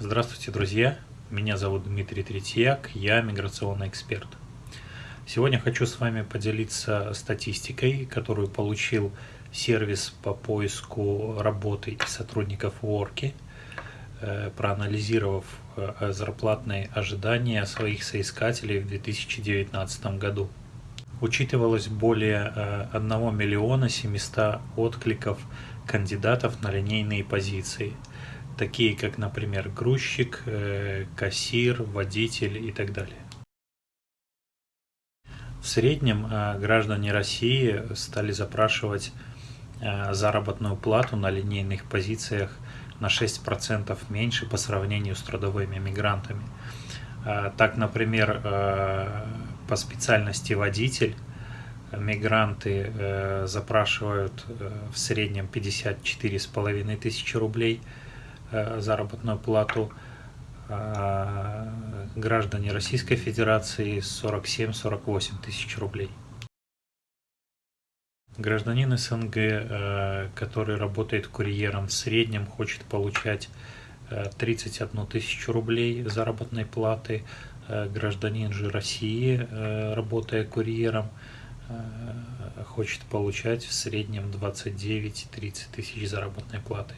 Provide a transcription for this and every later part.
Здравствуйте, друзья! Меня зовут Дмитрий Третьяк, я миграционный эксперт. Сегодня хочу с вами поделиться статистикой, которую получил сервис по поиску работы и сотрудников Worky, э, проанализировав э, зарплатные ожидания своих соискателей в 2019 году. Учитывалось более 1 э, миллиона 700 откликов кандидатов на линейные позиции – такие как, например, грузчик, э, кассир, водитель и так далее. В среднем э, граждане России стали запрашивать э, заработную плату на линейных позициях на 6% меньше по сравнению с трудовыми мигрантами. Так, например, по специальности водитель мигранты запрашивают в среднем 54,5 тысячи рублей – заработную плату а граждане Российской Федерации 47-48 тысяч рублей. Гражданин СНГ, э, который работает курьером, в среднем хочет получать 31 э, тысячу рублей заработной платы. Гражданин же России, работая курьером, хочет получать в среднем 29-30 тысяч заработной платы.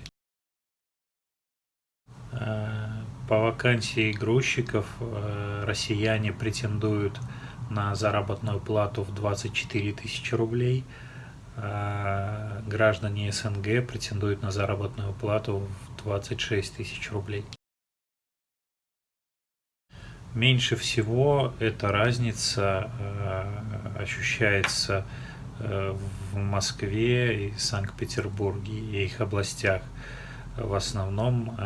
По вакансии грузчиков э, россияне претендуют на заработную плату в 24 тысячи рублей, а граждане СНГ претендуют на заработную плату в 26 тысяч рублей. Меньше всего эта разница э, ощущается э, в Москве и Санкт-Петербурге и их областях. В основном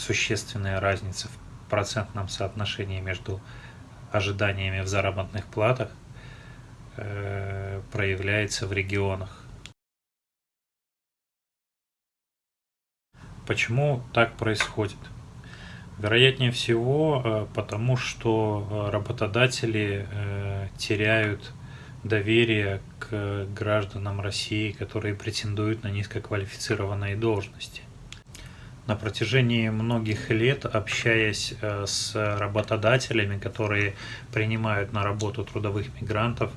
существенная разница в процентном соотношении между ожиданиями в заработных платах э, проявляется в регионах. Почему так происходит? Вероятнее всего, э, потому что работодатели э, теряют доверие к гражданам России, которые претендуют на низкоквалифицированные должности. На протяжении многих лет, общаясь э, с работодателями, которые принимают на работу трудовых мигрантов,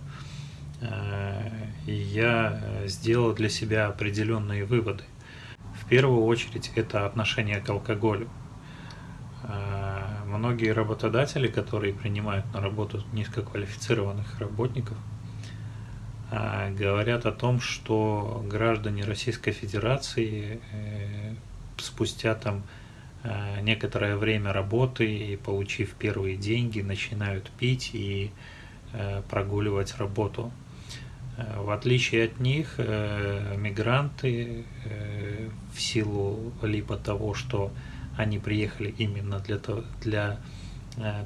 э, я сделал для себя определенные выводы. В первую очередь это отношение к алкоголю. Э, многие работодатели, которые принимают на работу низкоквалифицированных работников, говорят о том, что граждане Российской Федерации спустя там э, некоторое время работы и получив первые деньги, начинают пить и э, прогуливать работу. Э, в отличие от них, мигранты в силу либо того, что они приехали именно для того, для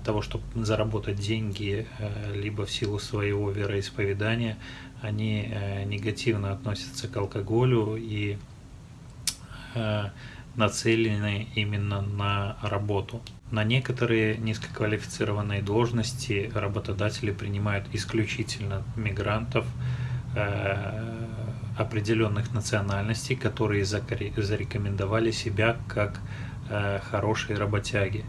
того, чтобы заработать деньги, либо в силу своего вероисповедания, они негативно относятся к алкоголю и нацелены именно на работу. На некоторые низкоквалифицированные должности работодатели принимают исключительно мигрантов э, определенных национальностей, которые зарекомендовали себя как э, хорошие работяги.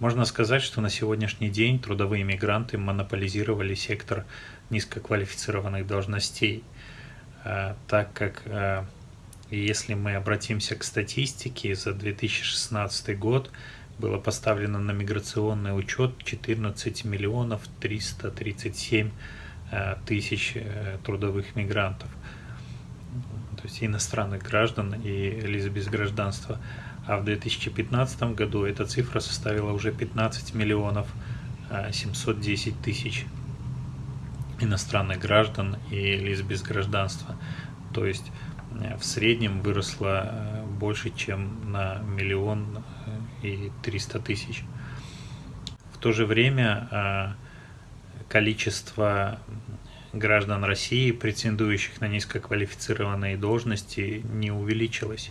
Можно сказать, что на сегодняшний день трудовые мигранты монополизировали сектор низкоквалифицированных должностей, э, так как и если мы обратимся к статистике, за 2016 год было поставлено на миграционный учет 14 миллионов 337 э, тысяч э, трудовых мигрантов, то есть иностранных граждан и лиц без гражданства. А в 2015 году эта цифра составила уже 15 миллионов 710 э, тысяч иностранных граждан и лиц без гражданства. То есть в среднем выросла э, больше, чем на миллион э, и триста тысяч. В то же время количество граждан России, претендующих на низкоквалифицированные должности, не увеличилось.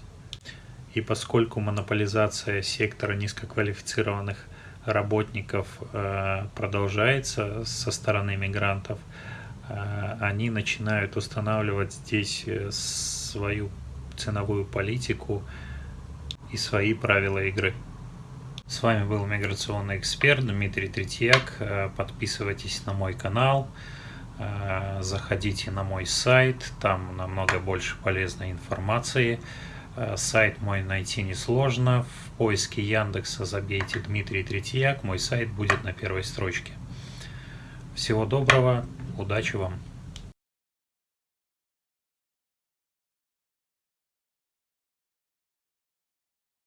И поскольку монополизация сектора низкоквалифицированных работников продолжается со стороны мигрантов, они начинают устанавливать здесь свою ценовую политику и свои правила игры. С вами был миграционный эксперт Дмитрий Третьяк. Э, подписывайтесь на мой канал, э, заходите на мой сайт, там намного больше полезной информации. Э, сайт мой найти несложно. В поиске Яндекса забейте Дмитрий Третьяк, мой сайт будет на первой строчке. Всего доброго, удачи вам!